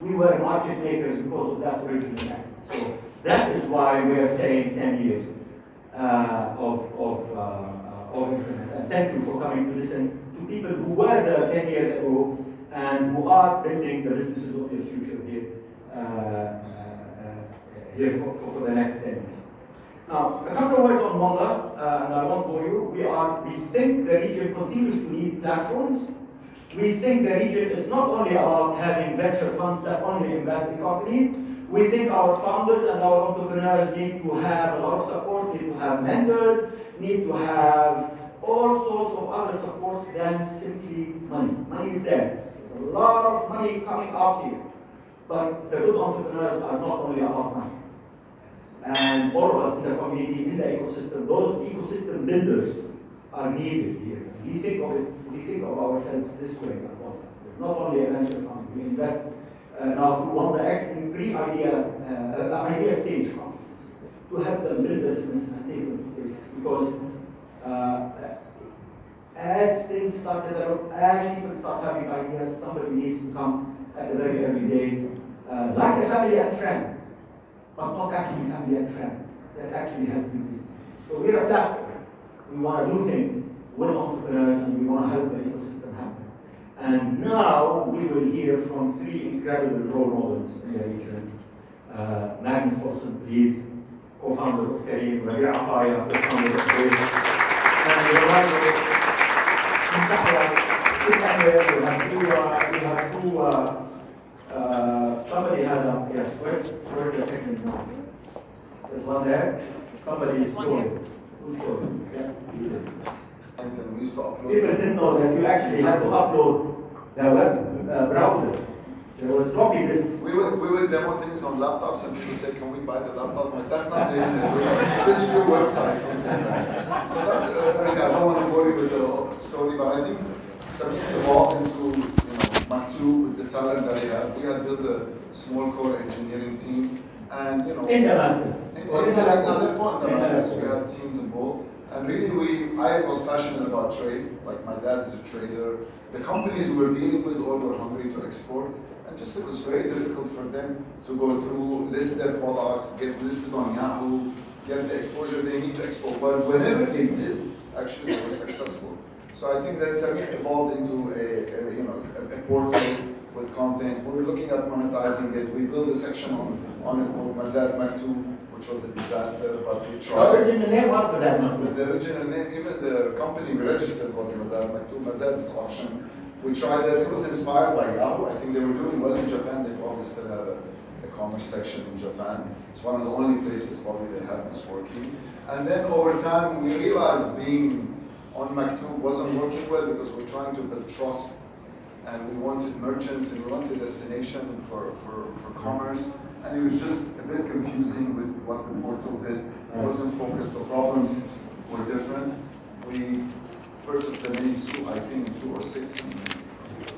We were market makers because of that original investment. So that is why we are saying 10 years uh, of, of, uh, uh, of increment. And thank you for coming to listen to people who were there 10 years ago and who are building the businesses of the future here, uh, uh, uh, here for, for, the next 10 years. Now, a couple of words on Wamda, uh, and I won't bore you. We are, we think the region continues to need platforms. We think the region is not only about having venture funds that only invest in companies. We think our founders and our entrepreneurs need to have a lot of support, need to have mentors, need to have all sorts of other supports than simply money. Money is there. There's a lot of money coming out here. But the good entrepreneurs are not only about money and all of us in the community, in the ecosystem, those ecosystem builders are needed here. We think of it, we think of ourselves this way not only a venture fund. We invest uh, now through of the excellent pre-idea uh, idea stage companies to help them build business and take them to places because uh, as things start develop, as people start having ideas, somebody needs to come at the very early days, uh, like a family and friend, but not actually family and friend, that actually help you business. So we're a platform. We want to do things with entrepreneurs and we want to help the ecosystem happen. And now we will hear from three incredible role models in the region. Uh, Magnus Olsson, please, co-founder of Careem, Rabea Ataya, co-founder of Grace, and Ronaldo we have two, uh, we have two uh, uh, somebody has a, yes, where's, where's the second one? There's one there. Somebody is going. Who's going? Yeah. People didn't know that you actually had to upload the web uh, browser. There was floppy disks. We would, we would demo things on laptops and people say, can we buy the laptop? Like, that's not the internet, just your website. So that's, uh, I don't want to bore you with the story, but I think Samir evolved into, you know, Maktoob with the talent that he had. We had built a small core engineering team and, you know. In Damascus. In, in, in and Damascus, we had teams involved. And really, we, I was passionate about trade. Like my dad is a trader. The companies we were dealing with all were hungry to export. And just it was very difficult for them to go through, list their products, get listed on Yahoo, get the exposure they need to export. But whenever they did, actually they were successful. So I think that Samir evolved into a, a you know a, a, portal with content. We were looking at monetizing it. We built a section on, on it called Mazad Maktoob, which was a disaster, but we tried. The original name was Mazad. The original name, even the company we registered was Mazad Maktoob. Mazad is auction. We tried that. It was inspired by Yahoo. I think they were doing well in Japan. They probably still have a, a commerce section in Japan. It's one of the only places probably they have this working. And then over time, we realized being on Maktoob wasn't working well because we're trying to build trust and we wanted merchants and we wanted destination for, for, for commerce. And it was just a bit confusing with what the portal did. It wasn't focused, the problems were different. We purchased the name Souq, I think, in 2006.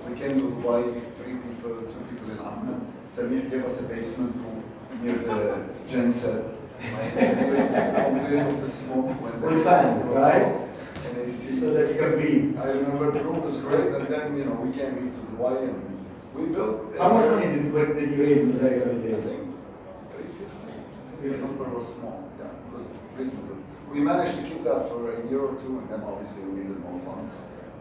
We came to Hawaii, three people, two people in Ahmed. Samir gave us a basement room near the genset. My English was with the smoke when the fast, right? and AC. So that you can breathe. I remember the room was great, and then you know we came into Hawaii and we built. How much money did, what did you raise in the very early I days? think 350. The number was small. Yeah, it was reasonable. We managed to keep that for a year or two, and then obviously we needed more funds.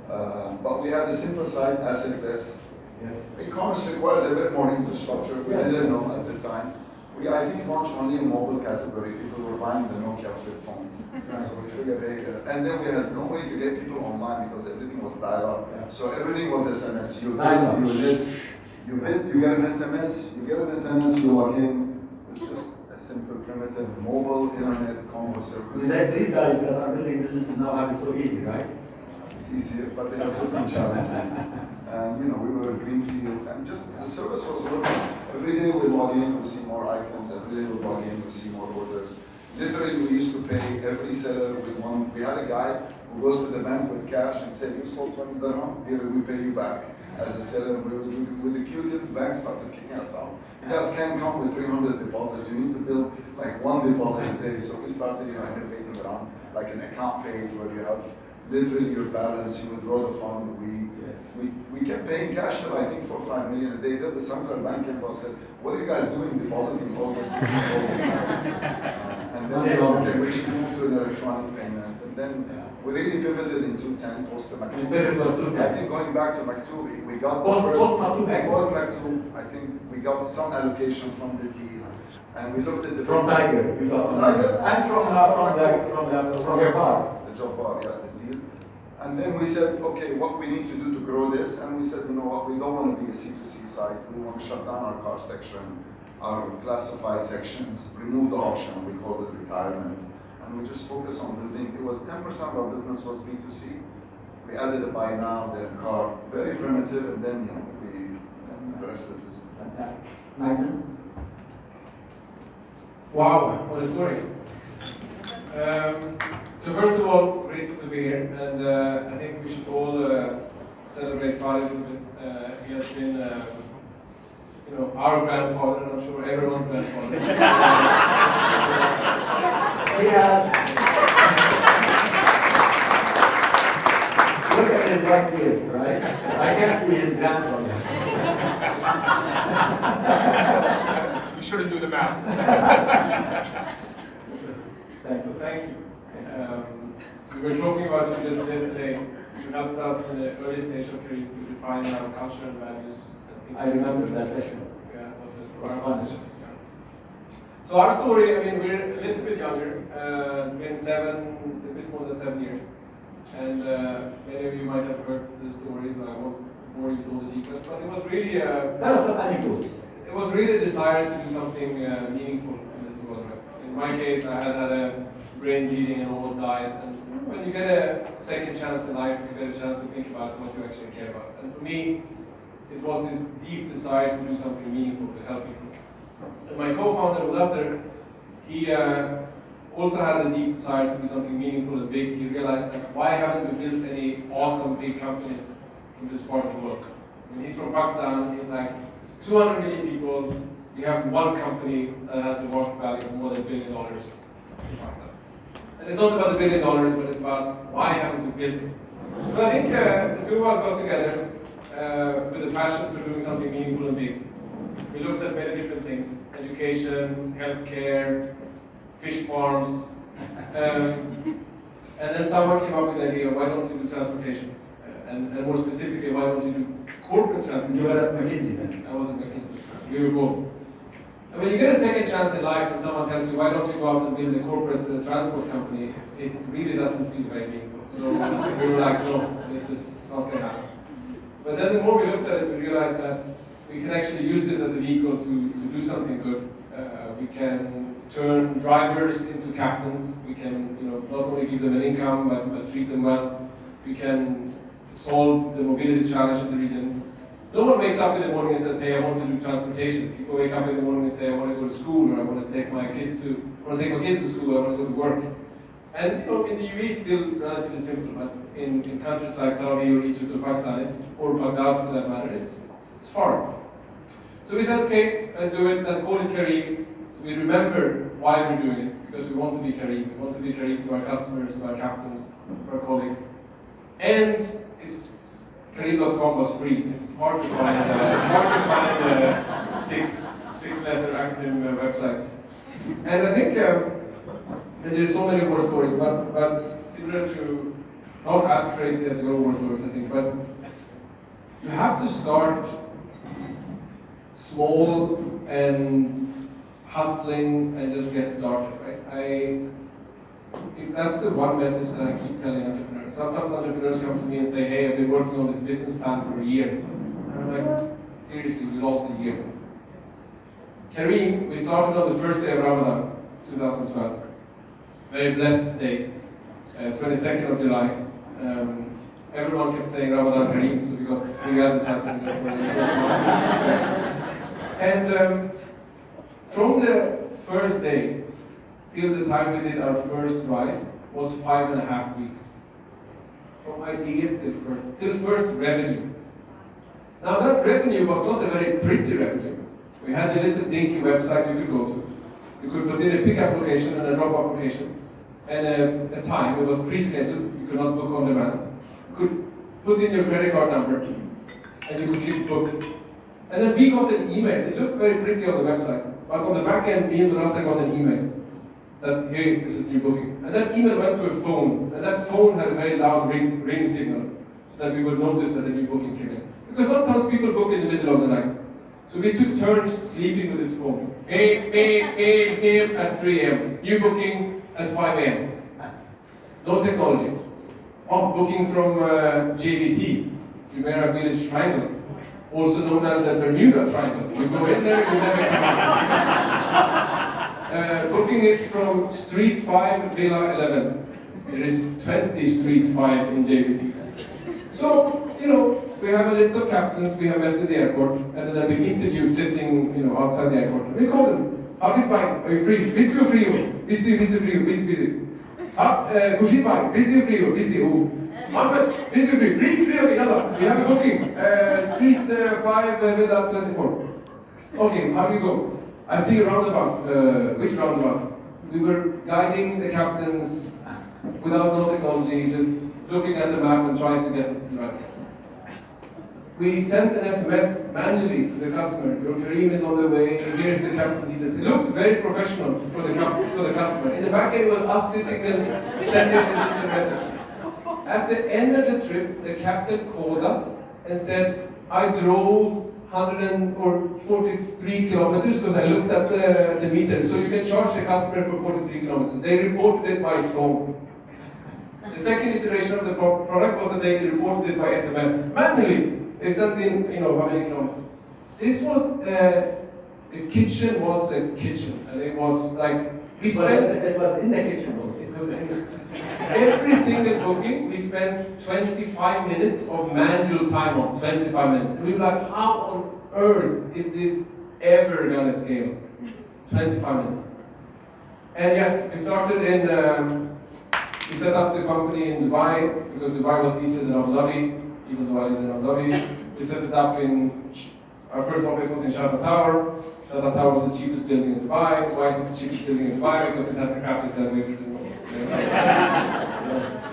Uh, but we had a simple site, assetless. Yes. E-commerce requires a bit more infrastructure. We Yeah. didn't know at the time. We, I think, launched only a mobile category. People were buying the Nokia flip phones. So we figured, hey, uh, and then we had no way to get people online because everything was dial-up. Yeah. So everything was SMS. You Dial-up. bid, you list, you bid, you get an SMS, you get an SMS, you log in. It's just a simple, primitive mobile internet combo service. That these guys that are building businesses now have it so easy, right? easier, but they have different challenges. And you know, we were a greenfield, and just the service was working. Every day we log in, we see more items. Every day we log in, we see more orders. Literally, we used to pay every seller with one. We had a guy who goes to the bank with cash and said, "You sold 20 dirham. Here, we pay you back." As a seller, we with the Q-tip, the bank started kicking us out. You guys can't come with 300 deposits. You need to build like one deposit a day. So we started, you know, innovating around like an account page where you have literally your balance, you withdraw the fund, we, Yes. we, we kept paying cash till I think four or five million a day. Then the central bank came and said, what are you guys doing depositing all this? all the time?" Uh, And then we said, okay, we need to move to an electronic payment. And then Yeah. we really pivoted in two ten post the Maktoob. Pivoted was 210. I think going back to Maktoob, we got the first. post Maktoob exit. Post Maktoob, I think we got some allocation from the team And we looked at the. From business- Tiger, you got From some. Tiger. And from, uh, from the, from the, from your bar. The Jabbar, yeah, the deal. And then we said, okay, what we need to do to grow this? And we said, you know what, we don't want to be a C2C site. We want to shut down our car section, our classified sections, remove the auction, we call it retirement. And we just focus on building, it was ten percent of our business was B2C. We added a buy now, then car, very primitive, and then, you know, we, and the rest is. Magnus? Wow, what a story. Um, so first of all, grateful to be here, and uh, I think we should all uh, celebrate Farid a bit. Uh, he has been, um, you know, our grandfather, and I'm sure everyone's grandfather. Yes. Look at his white beard, right? I can't be his grandfather. you shouldn't do the maths. Thanks. So thank you. Um, we were talking about you just yesterday. You helped us in the early stage of Careem to define our culture and values. things. I remember that session. Yeah, was a Was profound session, yeah. So our story, I mean, we're a little bit younger. Uh, it's been seven, a bit more than seven years. And uh, many of you might have heard the stories. I won't bore you with all the details, but it was really, uh, Tell us some anecdotes. it was really a desire to do something uh, meaningful in this world. In my case, I had had a brain bleeding and almost died. And when you get a second chance in life, you get a chance to think about what you actually care about. And for me, it was this deep desire to do something meaningful to help people. And my co-founder, Mudassir, he uh, also had a deep desire to do something meaningful and big. He realized that why haven't we built any awesome big companies in this part of the world? And he's from Pakistan. He's like 200 million people. We have one company that has a market value of more than a billion dollars in Pakistan. And it's not about the billion dollars, but it's about why haven't we built it? So I think uh, the two of us got together uh, with a passion for doing something meaningful and big. We looked at many different things: education, healthcare, fish farms, um, and then someone came up with the idea: why don't you do transportation? Uh, and, and more specifically, why don't you do corporate transportation? You were at McKinsey then. I wasn't McKinsey. We were both. And when you get a second chance in life and someone tells you, why don't you go out and build a corporate uh, transport company, it really doesn't feel very meaningful. So we were like, no, this is not going to happen. But then the more we looked at it, we realized that we can actually use this as a vehicle to, to do something good. Uh, we can turn drivers into captains. We can, you know, not only give them an income, but, but treat them well. We can solve the mobility challenge in the region. No one wakes up in the morning and says, hey, I want to do transportation. People wake up in the morning and say, I want to go to school, or I want to take my kids to, I want to take my kids to school, I want to go to work. And you know, in the UAE, it's still relatively simple, but in, in countries like Saudi or Egypt or Pakistan, it's, or Baghdad for that matter, it's, it's, it's hard. So we said, okay, let's do it, let's call it Kareem. So we remember why we're doing it, because we want to be Kareem. We want to be Kareem to our customers, to our captains, to our colleagues. And it's Careem.com was free. It's hard to find. Uh, it's hard to find uh, six six-letter acronym uh, websites. And I think um, there's so many war stories, but but similar to not as crazy as your war stories, I think. But you have to start small and hustling and just get started, right? I that's the one message that I keep telling entrepreneurs. Sometimes entrepreneurs come to me and say, hey, I've been working on this business plan for a year. And I'm like, seriously, we lost a year. Careem, we started on the first day of Ramadan, 2012. Very blessed day, uh, 22nd of July. Um, everyone kept saying Ramadan Kareem, so we got three advertising. and um, from the first day till the time we did our first ride was five and a half weeks. From idea till first, till first revenue. Now that revenue was not a very pretty revenue. We had a little dinky website you could go to. You could put in a pickup location and a drop-off location. and a, a time. It was pre-scheduled. You could not book on demand. You could put in your credit card number, and you could click book. And then we got an email. It looked very pretty on the website, but on the back end, me and Vanessa got an email that hey, this is new booking. And that email went to a phone, and that phone had a very loud ring, ring signal, so that we would notice that the new booking came in. Because sometimes people book in the middle of the night. So we took turns sleeping with this phone. Beep, beep, beep, beep at 3 a.m. New booking at 5 a.m. No technology. Oh, booking from uh, JVT, Jumeirah Village Triangle, also known as the Bermuda Triangle. You go in there, you never come out. Uh, booking is from Street 5, Villa 11. There is 20 Street 5 in JVT. So, you know, we have a list of captains we have met at the airport, and then we interviewed sitting, you know, outside the airport. We call them. How is fine? Are you free? Busy or free? Busy, busy, free, busy, busy. Ah, Kushi bhai, busy or free? Busy. Oh. Ahmed, busy free? Free, free, yalla. We have a booking. Uh, street uh, 5, uh, Villa 24. Okay, how do you go? I see a roundabout. Uh, which roundabout? We were guiding the captains without no technology, just looking at the map and trying to get it right. We sent an SMS manually to the customer. Your Careem is on the way. Here's the captain. It looked very professional for the, for the customer. In the back end was us sitting and sending this message. At the end of the trip, the captain called us and said, I drove 100 or 43 kilometers because I looked at the, the meter. So you can charge the customer for 43 kilometers. They reported it by phone. The second iteration of the pro product was that they reported it by SMS. Manually, they sent in, you know, how many kilometers. This was, uh, the kitchen was a kitchen. And it was like, we spent it was in the kitchen. Every single booking, we spent 25 minutes of manual time on, 25 minutes. And we were like, how on earth is this ever gonna scale? 25 minutes. And yes, we started in, um, we set up the company in Dubai, because Dubai was easier than Abu Dhabi, even though I lived in Abu Dhabi. We set it up in, our first office was in Sharjah Tower. Sharjah Tower was the cheapest building in Dubai. Why is it the cheapest building in Dubai? Because it has the crappiest elevators in the world.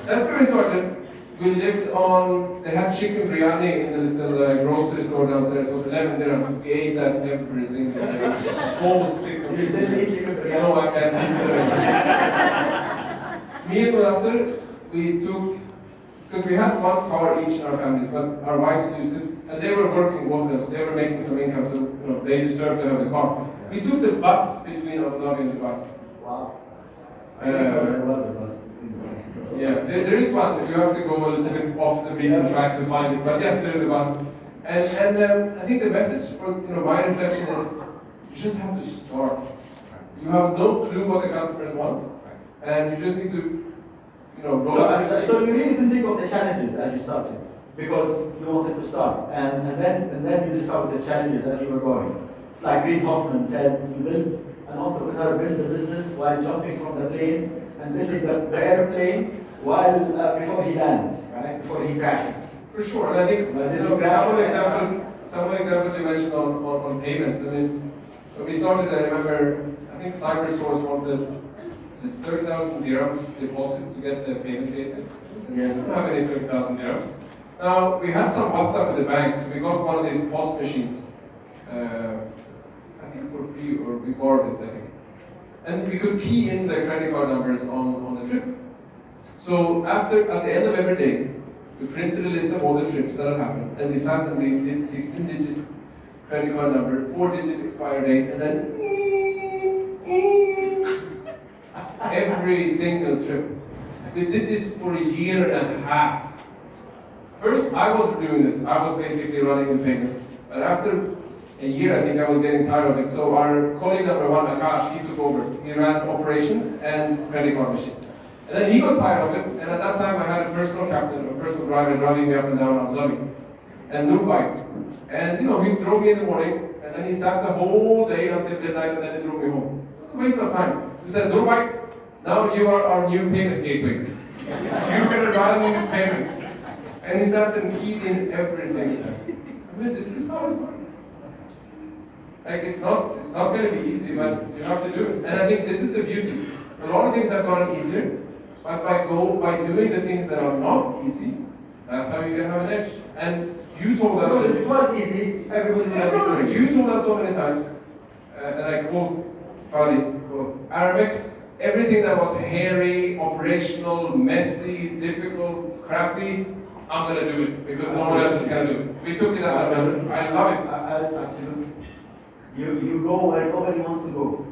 That's where we started. We lived on, they had chicken biryani in the little uh, grocery store downstairs. It was 11 dirhams. We ate that every single day. It was so sick of You still eat chicken biryani? No, I can't eat it. Me and Nasser, we took, because we had one car each in our families, but our wives used it, and they were working both of them, so they were making some income, so you know, they deserved to have the car. We took the bus between Abu Dhabi and Dubai. Wow. Uh, There was a bus. Yeah, there, there is one, but you have to go a little bit off the beaten track to find it. But yes, there is a bus. And, and um, I think the message, or you know, my reflection is, you just have to start. You have no clue what the customers want, and you just need to, you know, roll So, up uh, so, so you really didn't think of the challenges as you started, because you wanted to start, and, and then and then you discovered the challenges as you were going. It's like Reid Hoffman says, you build an entrepreneur builds a business while jumping from the plane and building the, the airplane while uh, before he lands, right? Before he crashes. For sure, and I think you know, some of the examples, some of the examples you mentioned on, on, on payments. I mean, when we started, I remember, I think CyberSource wanted 30,000 dirhams deposit to get the payment gateway. Yes. We don't have any 30,000 dirhams. Now, we had some WhatsApp with the banks. we got one of these POS machines. Uh, I think for free, or we borrowed it, I think. And we could key in the credit card numbers on, on the trip. So after, at the end of every day, we printed a list of all the trips that had happened, and we sat and we did 16 digit credit card number, 4 digit expire date, and then every single trip. We did this for a year and a half. First, I was doing this. I was basically running the payments. But after a year, I think I was getting tired of it. So our colleague number one, Akash, he took over. He ran operations and credit card machine. And then he got tired of it. And at that time, I had a personal captain, a personal driver driving me up and down Abu Dhabi. And Dubai. And you know, he drove me in the morning, and then he sat the whole day until midnight, and then he drove me home. Waste of time. He said, Dubai, now you are our new payment gateway. You're gonna run payments. And he sat and keyed in every single time. I mean, this is how it works. Like it's not, it's not going to be easy, but you have to do it. And I think this is the beauty. A lot of things have gotten easier, But by go by doing the things that are not easy, that's how you can have an edge. And you told us Because it was easy, everybody no, no, You told us so many times, uh, and I quote Fadi, Aramex, everything that was hairy, operational, messy, difficult, crappy, I'm gonna do it because no one else is gonna do it. We took it as a I love it. Absolutely. You, you go where nobody wants to go.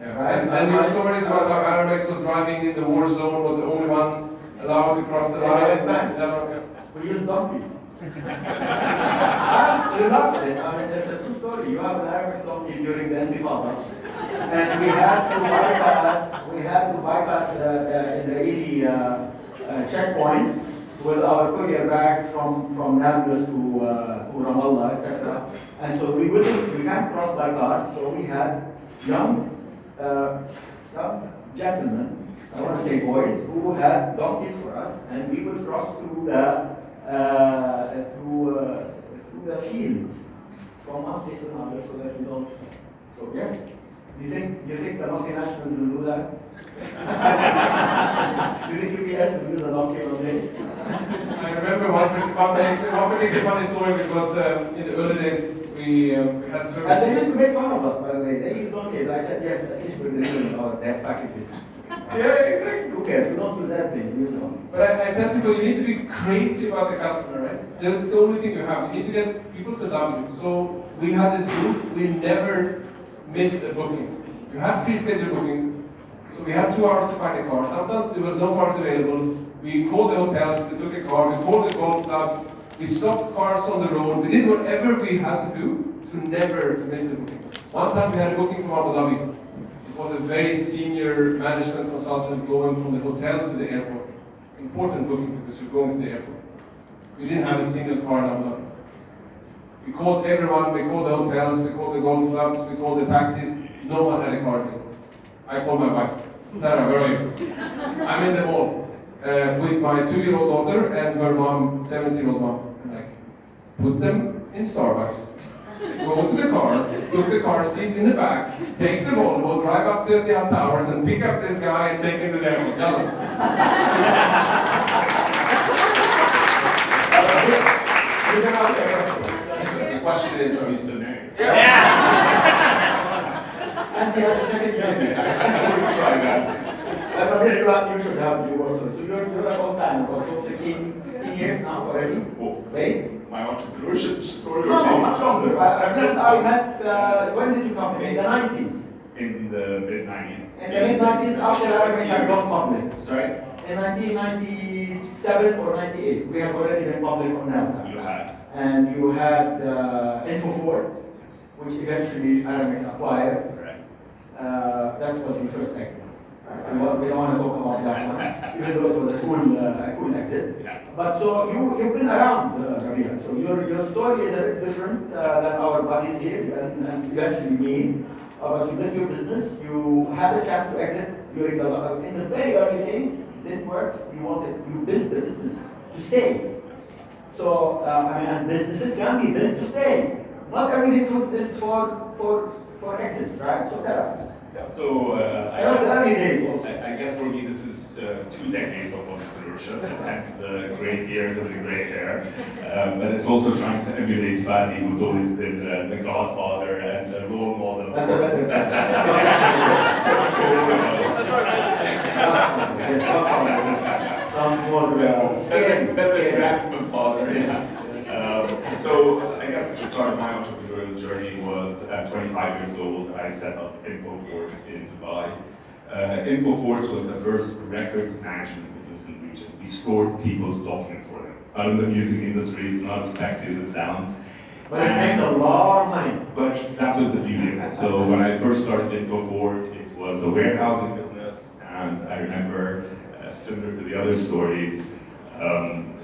Yeah. And, and your stories about how Aramex was driving in the war zone, was the only one allowed to cross the line. yeah. We use donkeys. we loved it. I mean, it's a true story. You have an Aramex donkey during the Intifada. And we had to bypass, we had to bypass the, the Israeli uh, uh, checkpoints with our courier bags from, from Nablus to, uh, to Ramallah, etc. And so we wouldn't, we can't cross by cars, so we had young, uh, young gentlemen, I want to say boys, who had donkeys for us, and we would cross through the uh, through, uh, through the fields from one place to another so that we don't. So yes, you think do you think the multinationals will do that? do you think UPS will use a donkey one day? I remember one, partic- one, partic- particular funny story because um, in the early days we, um, we had service. And they used to make fun of us, by the way. They used donkeys. I said yes, at least we're delivering our their packages. Yeah, exactly. Who cares? We don't use airplanes, we use donkeys. But I, I tell people you need to be crazy about the customer, right? That's the only thing you have. You need to get people to love you. So we had this group, we never missed a booking. You have pre-scheduled bookings, so we had two hours to find a car. Sometimes there was no cars available. We called the hotels, we took a car, we called the golf clubs, we stopped cars on the road. We did whatever we had to do to never miss a booking. One time we had a booking from Abu Dhabi. It was a very senior management consultant going from the hotel to the airport. Important booking because you're going to the airport. We didn't have a single car in Abu Dhabi. We called everyone, we called the hotels, we called the golf clubs, we called the taxis. No one had a car. I called my wife. Sarah, where are you? I'm in the mall uh, with my two-year-old daughter and her mom, 17-year-old mom. I'm like, put them in Starbucks. Go to the car, put the car seat in the back, take the Volvo, drive up to the towers and pick up this guy and take him to the airport. Done. The question is, are you still married? Yeah. And he has a second baby. Try that. But then you, have, you should have divorced her. So you're, you're a long time, about so 15, 15 years now already. Oh, Wait. my entrepreneurship story No, no, or much longer. I, I met, I met uh, when did you come? In the 90s. in the mid 90s. In the mid 90s, after Aramex had gone public. Sorry? In 1997 or 98, we have already been public on NASDAQ. You had. And you had uh, Infofort, which eventually Aramex acquired. Uh, that was your first exit. We don't want to talk about that one, even though it was a cool, uh, a cool exit. Yeah. But so you, you've been around, uh, Rabea. So your, your story is a bit different uh, than our buddies here and, and eventually me. Uh, but you built your business, you had a chance to exit during the, uh, in the very early days, didn't work, you wanted, you built the business to stay. So, uh, I mean, this, businesses can be built to stay. Not everything for- is for, for, for exits, right? So tell us. Yeah, so uh, I, was guess, early. I, I guess for me this is uh, two decades of entrepreneurship, hence the gray beard and the gray hair. Um, but it's also trying to emulate Fadi, who's always been uh, the godfather and the role model. That's a better. Sounds more, scary. That's the graphical father, yeah. Um, so I guess the start of my entrepreneurial journey was at 25 years old. I set up Infofort in Dubai. Uh, Infofort was the first records management business in the region. We stored people's documents for them. It's not in the music industry, it's not as sexy as it sounds. But it makes a lot of money. But that was the beauty it. So when I first started Infofort, it was a warehousing business, and I remember, similar to the other stories, um,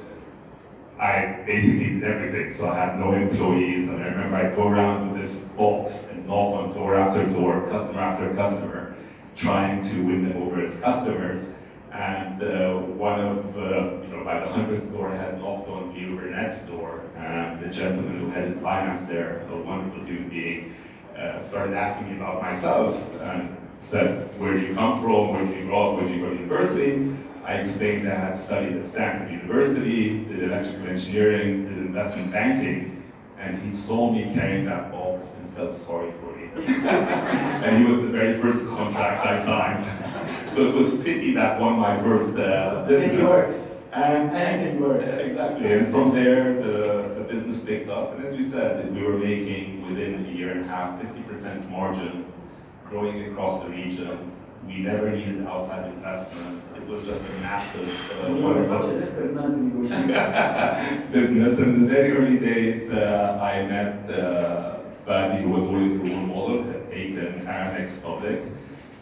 I basically did everything. So I had no employees, and I remember I'd go around with this box and knock on door after door, customer after customer, trying to win them over as customers. And uh, one of, uh, you know, by the hundredth door, I had knocked on the Ubernet's door, and the gentleman who had his finance there, a wonderful human being, uh, started asking me about myself. And said, where do you come from, where did you grow up, where did you go to university? I explained that I had studied at Stanford University, did electrical engineering, did investment banking, and he saw me carrying that box and felt sorry for me. and he was the very first contract I signed. So it was pity that won my first uh, It business. And, and it. Exactly, and from there, the, the business picked up, and as we said, we were making within a year and a half, 50% margins, growing across the region. We never needed outside investment. It was just a massive, uh, You such wonderful a desperate man to negotiate. business. In the very early days, uh, I met uh, Fadi, who was always a role model, had taken Aramex public,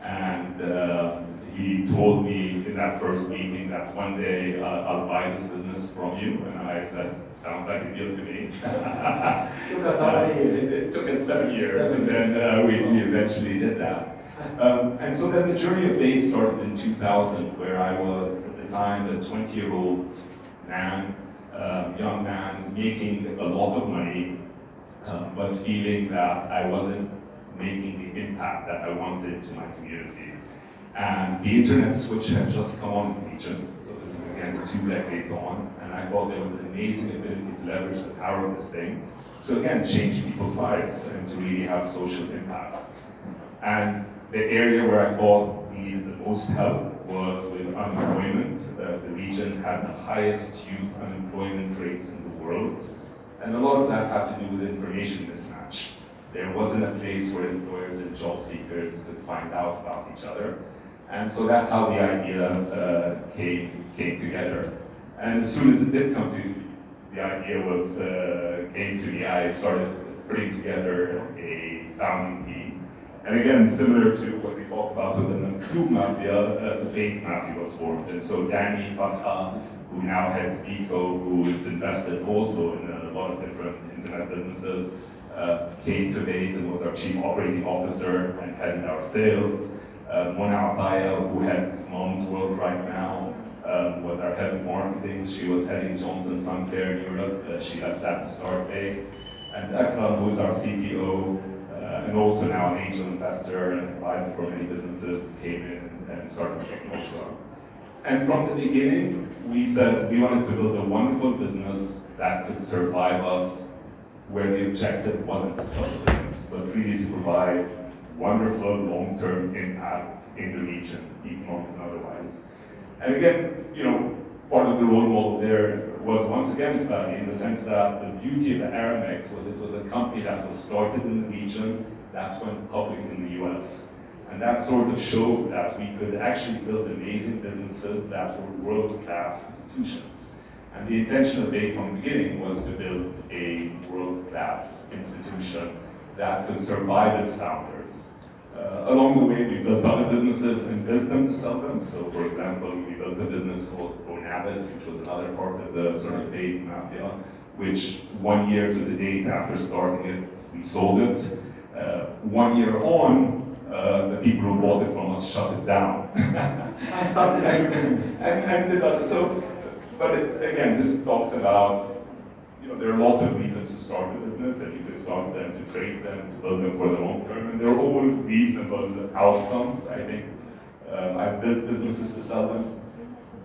and uh, he told me in that first meeting that one day uh, I'll buy this business from you, and I said, sounds like a deal to me. Took us how years? It, took us seven years, and then uh, we, we eventually did that. Um, and so then the journey of Bayt started in 2000, where I was at the time a 20-year-old man, um, young man, making a lot of money, um, but feeling that I wasn't making the impact that I wanted to my community. And the internet switch had just come on in the region, so this is again two decades on, and I thought there was an amazing ability to leverage the power of this thing to again change people's lives and to really have social impact. And the area where I thought needed the most help was with unemployment. Uh, the region had the highest youth unemployment rates in the world, and a lot of that had to do with information mismatch. There wasn't a place where employers and job seekers could find out about each other. And so that's how the idea uh, came, came together. And as soon as it did come to, the idea was, uh, came to me, I started putting together a founding team. And again, similar to what we talked about with the Maktoob Mafia, uh, the Bayt Mafia was formed. And so Dany Farha, who now heads Eco, who is invested also in a lot of different internet businesses, uh, came to Bayt and was our chief operating officer and headed our sales. Uh, Mona Ataya, who heads Mumzworld right now, um, was our head of marketing. She was heading Johnson Sun Care in Europe. Uh, she left that to start Bayt. And Akram, who is our CTO, uh, and also now an angel investor and advisor for many businesses, came in and started Technology. And from the beginning, we said we wanted to build a wonderful business that could survive us where the objective wasn't to sell the business, but really to provide wonderful long-term impact in the region, economic and otherwise. And again, you know, part of the role model there was once again in the sense that the beauty of the Aramex was it was a company that was started in the region that went public in the US. And that sort of showed that we could actually build amazing businesses that were world-class institutions. And the intention of Bayt from the beginning was to build a world-class institution that could survive its founders. Uh, along the way, we built other businesses and built them to sell them. So, for example, we built a business called Bonabit, which was another part of the sort of Bayt mafia, which one year to the date after starting it, we sold it. Uh, one year on, uh, the people who bought it from us shut it down. I started everything. and, and did that. So, but it, again, this talks about, you know, there are lots of reasons to start a business, and you can start them to trade them, to build them for the long term, and they're all reasonable outcomes. I think um, I've built businesses to sell them.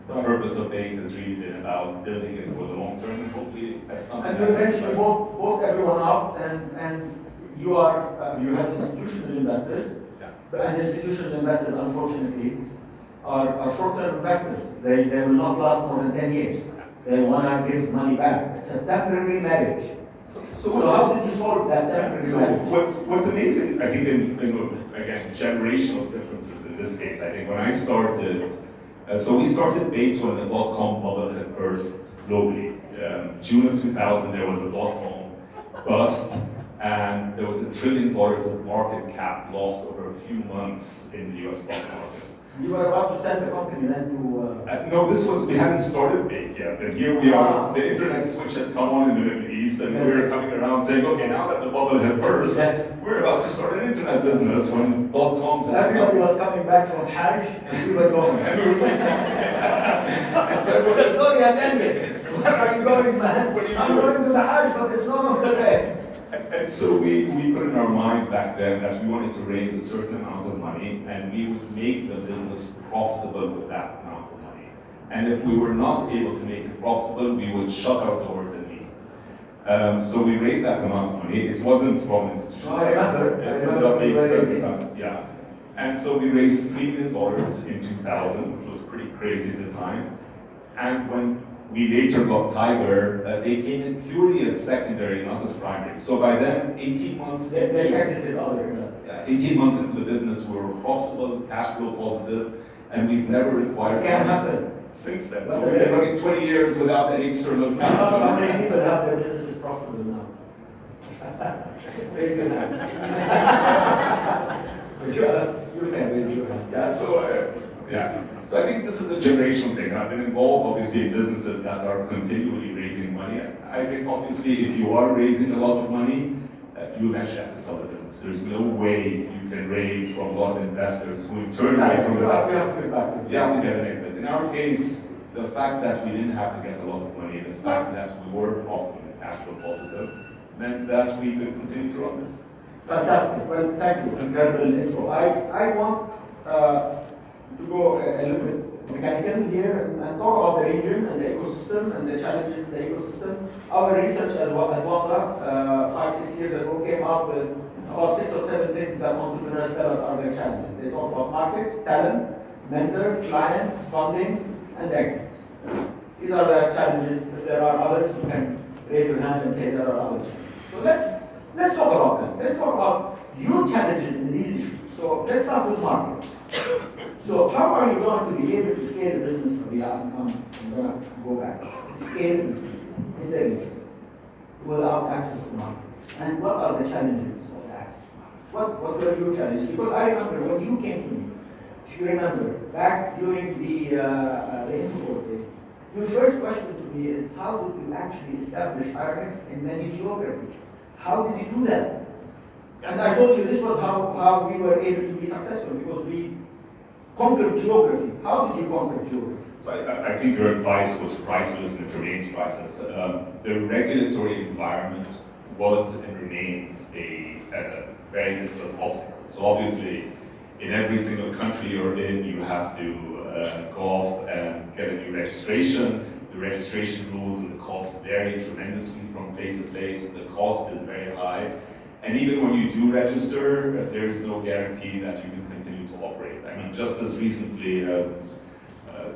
The purpose of Bayt has really been about building it for the long term, and hopefully, as something. And you eventually woke, woke everyone up and, and you are, uh, you have institutional investors, Yeah. and institutional investors unfortunately are, are short-term investors. They, they will not last more than 10 years. They want to give money back. It's a temporary marriage. So, so So how did you solve that temporary So marriage? what's, what's amazing, I think, in, in, again, generational differences in this case, I think when I started, uh, so we started Bayt when the dot-com bubble had burst globally. Um, June of 2000, there was a dot-com bust, and there was a trillion dollars of market cap lost over a few months in the US stock markets. You were about to sell the company then to, uh, Uh, no, this was, we hadn't started Bayt yet, and here we are, the internet switch had come on in the Middle East, and we were coming around saying, okay, now that the bubble had burst, Yes. we're about to start an internet business when dot-coms everybody was coming back from Hajj and we were going. And we were I said, well, the story had ended. Where are you going, man? You I'm going to the Hajj, but it's no longer there. And, and so we, we put in our mind back then that we wanted to raise a certain amount of money and we would make the business profitable with that amount of money. And if we were not able to make it profitable, we would shut our doors and leave. Um, so we raised that amount of money. It wasn't from institutions. No, I remember. I It ended up being first Yeah. And so we raised $3 million in 2000, which was pretty crazy at the time. And when we later got Tiger, uh, they came in purely as secondary, not as primary. So by then, 18 months They, they into, exited other yeah, 18 months into the business, we were profitable, cash flow positive, and we've never required It can happen. since then. So we've been running 20 years without any external capital. how many people have their businesses profitable now? Raise your hand. But you, can raise your hand. Yeah, so, uh, yeah. So I think this is a generational thing. I've been involved, obviously, in businesses that are continually raising money. I think, obviously, if you are raising a lot of money, uh, you eventually have to sell the business. There's no way you can raise from a lot of investors who in turn raise from We have investors. to get back You have to get an exit. In our case, the fact that we didn't have to get a lot of money, the fact that we were profitable and cash flow positive, meant that we could continue to run this. Fantastic. Well, thank you. Incredible intro. I, I want uh, to go a, a little bit mechanical here and, talk about the region and the ecosystem and the challenges in the ecosystem. Our research at Wa- at Wamda, uh, five, six years ago, came up with about six or seven things that entrepreneurs tell us are their challenges. They talk about markets, talent, mentors, clients, funding, and exits. These are the challenges. If there are others, you can raise your hand and say there are other challenges. So let's let's talk about them. Let's talk about your challenges in these issues. So let's start with markets. So how are you going to be able to scale a business from the I'm, I'm, I'm gonna go back. Scale business in the region without access to markets. And what are the challenges of access to markets? What what were your challenges? Because I remember when you came to me, if you remember, back during the uh, uh, the Infofort days, your first question to me is how did you actually establish Aramex in many geographies? How did you do that? And I told you this was how, how we were able to be successful because we conquered geography. How did you conquer geography? So I, I think your advice was priceless and it remains priceless. Um, the regulatory environment was and remains a, a very difficult obstacle. So obviously, in every single country you're in, you have to uh, go off and get a new registration. The registration rules and the costs vary tremendously from place to place. The cost is very high. And even when you do register, there is no guarantee that you can continue mean, just as recently as, uh,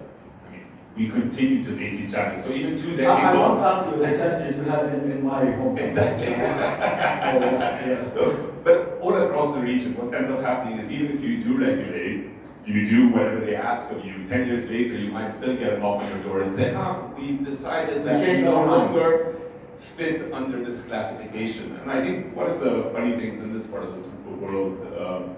I mean, we continue to face these challenges. So even two I, decades I won't on. ask the challenges we have in, in my home. Exactly. yeah. So, but all across the region, what ends up happening is even if you do regulate, you do whatever they ask of you, 10 years later, you might still get a knock on your door and say, ah, we've decided that we no longer fit under this classification. And I think one of the funny things in this part of the super world um,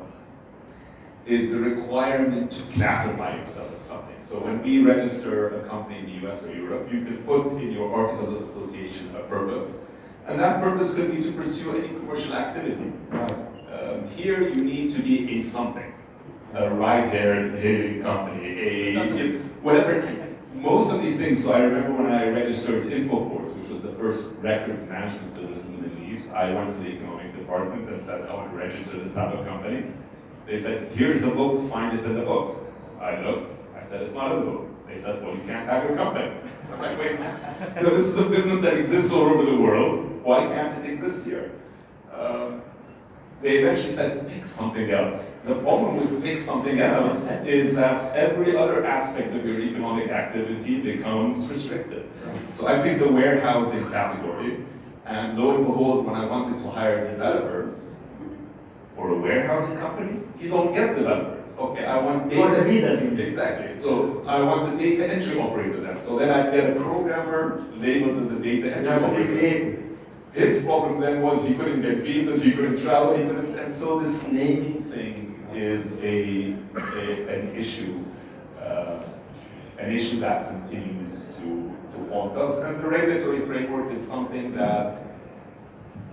is the requirement to classify yourself as something. So when we register a company in the US or Europe, you can put in your articles of association a purpose. And that purpose could be to pursue any commercial activity. Um, here you need to be a something. A ride-hailing company, a whatever. Most of these things, so I remember when I registered Infofort, which was the first records management business in the Middle East, I went to the economic department and said, I want to register this type of company. They said, here's the book, find it in the book. I looked, I said, it's not in the book. They said, well, you can't have your company. I'm like, wait, know, this is a business that exists all over the world. Why can't it exist here? Um, they eventually said, pick something else. The problem with pick something else is that every other aspect of your economic activity becomes restricted. So I picked the warehousing category, and lo and behold, when I wanted to hire developers for a warehousing company, you don't get developers. Okay, I want data. For the visas. Exactly. So I want a data entry operator then. So then I get a programmer labeled as a data entry That's operator. His problem then was he couldn't get visas, he couldn't travel, he couldn't, and so this naming thing is a, a an issue, uh, an issue that continues to, to haunt us. And the regulatory framework is something that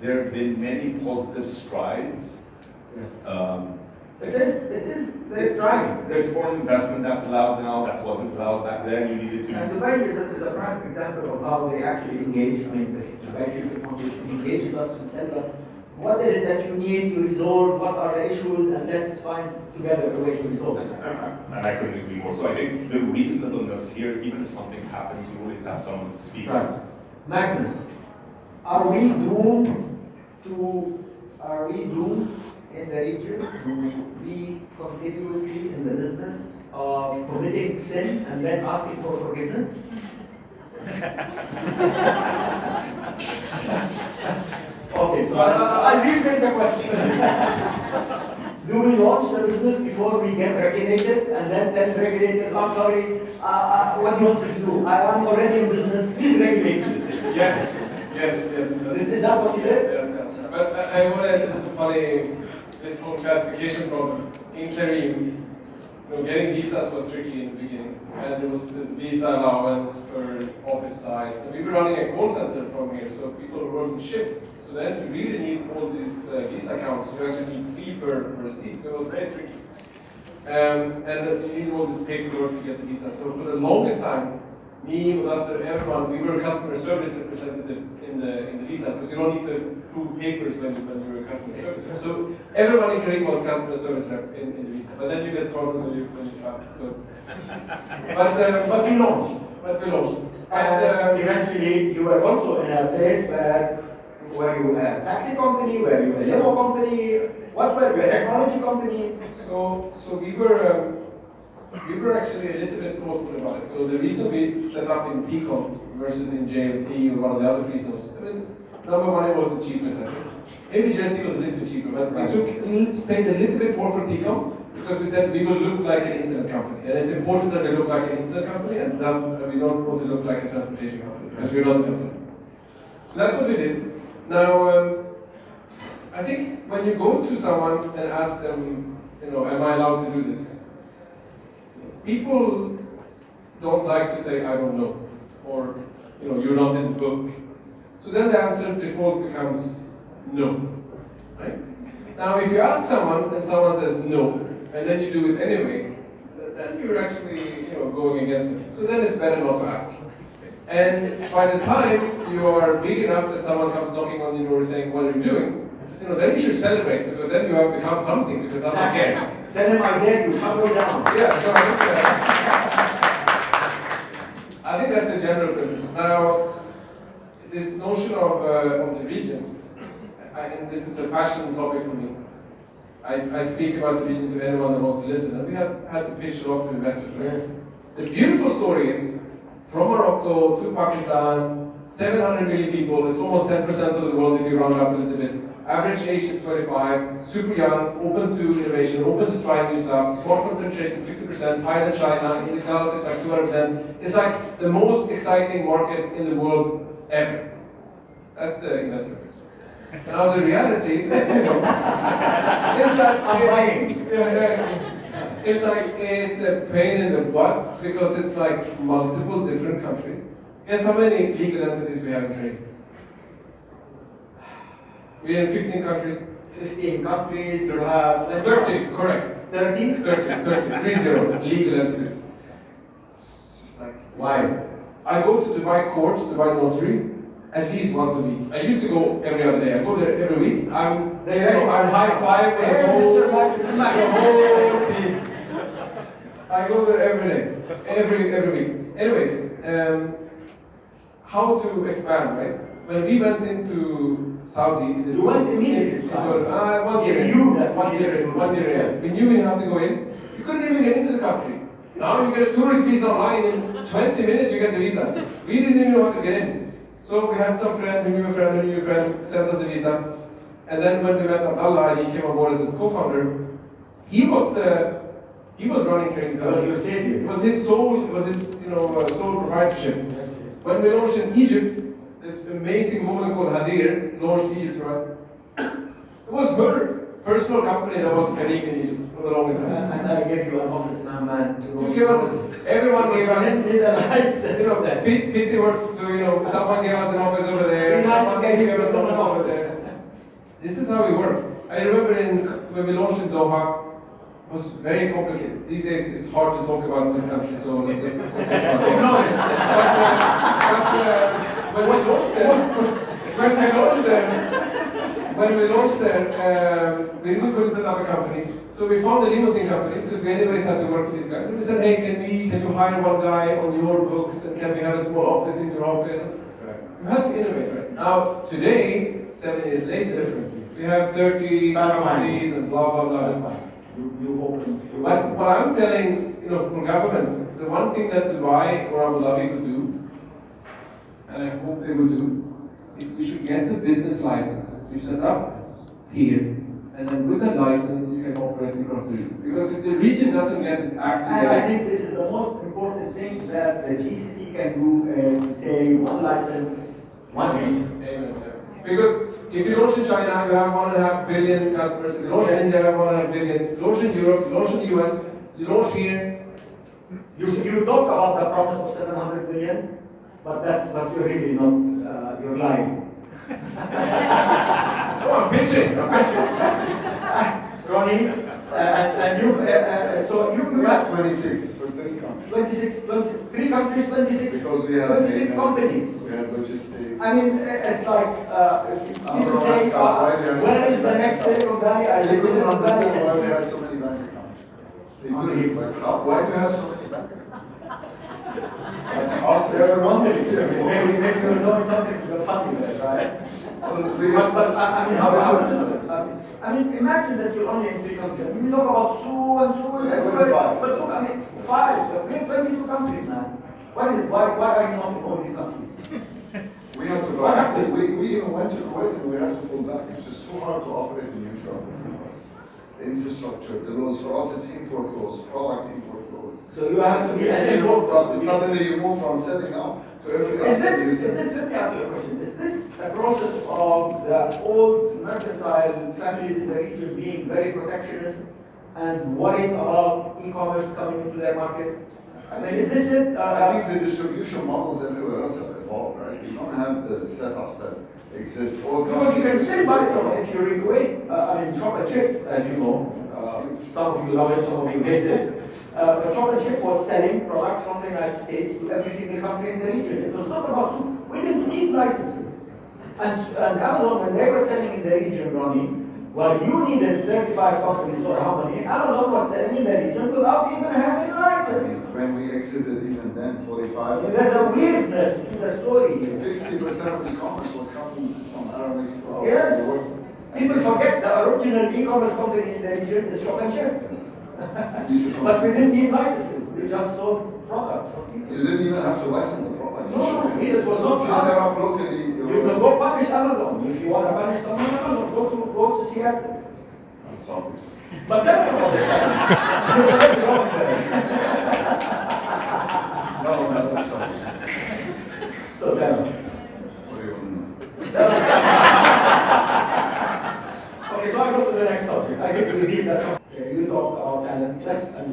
there have been many positive strides. Yes. Um, But this, this they're trying. There's foreign investment that's allowed now, that wasn't allowed back then, you needed to. And. Dubai is a, is a prime example of how they actually engage, I mean, the Dubai Future engages us and tells us, what is it that you need to resolve, what are the issues, and let's find together a way to resolve it. And I couldn't agree more. So I think the reasonableness here, even if something happens, you always have someone to speak Right. Magnus, are we doomed to, are we doomed in the region to be continuously in the business of committing sin and then asking for forgiveness? Okay, so I- I'll rephrase the question. Do we launch the business before we get regulated and then tell regulators, I'm sorry, uh, uh, what do you want me to do? I am already in business, please regulate me. Yes, yes, yes. Is that what you did? Yes, yes. But I, I want to, this is funny, this whole classification problem in Careem, you know, getting visas was tricky in the beginning. And there was this visa allowance per office size. And we were running a call center from here, so people were working shifts. So then you really need all these uh, visa accounts. You actually need three per, per seat, so it was very tricky. Um, and you need all this paperwork to get the visa. So for the longest time, me, Mudassir, everyone, we were customer service representatives in the in the visa because you don't need to prove papers when, when you're a customer service. So everyone in Careem was customer service rep in, in the visa. But then you get problems when you when you travel. So but uh, But you launched. but we launched. And uh, eventually, you were also in a place where, were you had a taxi company, were you a limo company, what were you, a technology company? So, so we were, um, we were actually a little bit thoughtful about it. So the reason we set up in TECOM versus in JLT or one of the other free zones, I mean, number one, it was the cheapest, I think. Maybe JLT was a little bit cheaper, but we took, spent a little bit more for TECOM because we said we will look like an internet company. And it's important that we look like an internet company and that we don't want to look like a transportation company because we're not internet. So that's what we did. Now, um, I think when you go to someone and ask them, you know, am I allowed to do this? People don't like to say, I don't know, or, you know, you're not in the book. So then the answer default becomes no, right? Now, if you ask someone and someone says no, and then you do it anyway, then you're actually, you know, going against it. So then it's better not to ask. And by the time you are big enough that someone comes knocking on your door saying, what are you doing? You know, then you should celebrate because then you have become something because that's someone cares. Tell them I dare you, shut me down. Yeah, so I think, uh, I think that's the general principle. Now, this notion of, uh, of the region, I, and this is a passion topic for me. I, I speak about the region to anyone that wants to listen, and we have had to pitch a lot to investors. Right? Yes. The beautiful story is from Morocco to Pakistan, 700 million people, it's almost 10% of the world if you round up a little bit. Average age is 25, super young, open to innovation, open to trying new stuff. Smartphone penetration 50%, higher than China, in the Gulf it's like 200%. It's like the most exciting market in the world ever. That's the investor pitch. Now the reality, you know, is that I'm it's- buying. yeah, yeah. It's like it's a pain in the butt because it's like multiple different countries. Guess how many legal entities we have in Careem? We're in 15 countries. 15 countries, you have... 30, correct. 30? 30, 30, 30 legal entities. It's just like, Why? I go to Dubai courts, Dubai notary, at least once a week. I used to go every other day. I go there every week. I'm, They- you know, I'm high five the whole, the whole team. I go there every day, every every week. Anyways, um, how to expand, right? When we went into Saudi, the- You went immediately to Saudi. uh, one year. That one year, one year. Yes. We knew we had to go in. You couldn't even get into the country. Now you get a tourist visa online in 20 minutes. You get the visa. We didn't even know how to get in. So we had some friend who knew a friend who knew a friend sent us a visa. And then when we met Abdullah and he came on board as a co-founder, he was the he was running Training That was your savior. It was his sole, it was his you know uh, sole proprietorship. When we launched in Egypt, this amazing woman called Hadir launched Egypt for us. It was her personal company that was Careem in Egypt for the longest time. and I gave you an office to- You gave us, everyone gave us, Did the license. you know, P- PT works, so you know, someone gave us an office over there, Be nice to someone gave us an an office over there. This is how we work. I remember in, when we launched in Doha, It was very complicated. These days it's hard to talk about this country, so let's just talk about it. But, uh, but uh, when we launched them, when we launched them, when we launched them, um, we really couldn't set up a company. So we found a limousine company because we anyways had to work with these guys. And we said, hey, can we, can you hire one guy on your books and can we have a small office in your office? You have to innovate, right? Now, today, seven years later, we have 30 That's fine. companies and blah, blah, blah. Fine. You, you open. you But what I'm telling, you know, for governments, the one thing that Dubai or Abu Dhabi could do, and I hope they will do, is we should get the business license. You set up here, and then with that license, you can operate across the region. Because if the region doesn't get its act And I together, think this is the most important thing that the GCC can do, and say one license, one region. Amen. Because if you launch in China, you have one and a half billion customers. If you launch in India, you have one and a half billion. You launch in Europe, you launch in the US, you launch here. You, you talk about the promise of seven hundred billion, but that's, what you're really not, uh, you're lying. No, I'm pitching. I'm pitching. Ronnie, uh, and, and you, uh, uh, so you, you We have 26 for three countries. 26, 20 three countries, twenty-six, Because we have twenty-six payments, companies. we had logistics. I mean, uh, it's like, uh, if you Uh, don't say, why we uh, have so where many is the next accounts. Silicon Valley? I They couldn't Silicon Valley. understand why we had so many bank accounts. They couldn't, like, how, why do you have so many bank accounts? That's awesome. There are wonders, CFO. maybe, maybe you're doing something to the family there, right? Was But, but, I I mean, how, How you- I mean, imagine that you're only in three countries. We talk about Sue and Sue and Yeah, everybody, five. but look, I mean, five, we have twenty-two countries, man. Why is it, why, why are you not in all these countries? We had to go back, we, we even went to Kuwait and we had to pull back, it's just too hard to operate in new geography for us. The infrastructure, the laws, for us it's import laws, product import. So you have to be eligible. but suddenly you move from setting up to every Is this, is this, let me ask you a question, is this a process of the old mercantile families in the region being very protectionist and worried about e-commerce coming into their market? I mean, is this it? Uh, I think the distribution models everywhere else have evolved, right? You don't have the setups that exist. All Because you can still buy from if you're in Kuwait, uh, I mean, chocolate chip, as you know, uh, some of you love it, some of you hate it. Uh, but chocolate chip was selling products from the United States to every single country in the region. It was not about soup. We didn't need licenses. And, and Amazon, when they were selling in the region, Ronnie, well, you needed 35 companies or how many, Amazon was selling in the region without even having a license. When we exited even then, forty-five. There's a weirdness to the story. Fifty percent of e-commerce was coming from Arabic Expo. Yes. People forget the original e-commerce company in the region is Shop and Ship. Yes. We used to But we didn't need licenses, we just sold products people. You didn't even have to license the products. No, no, it was So not if you set up locally, You can go publish Amazon, if you want to publish someone, Amazon, go to, go to Seattle. I'm talking. But that's not the You're very wrong there. No, no, that's something. So us. What do you want to know? Okay, so I go to the next subject. I guess we need that.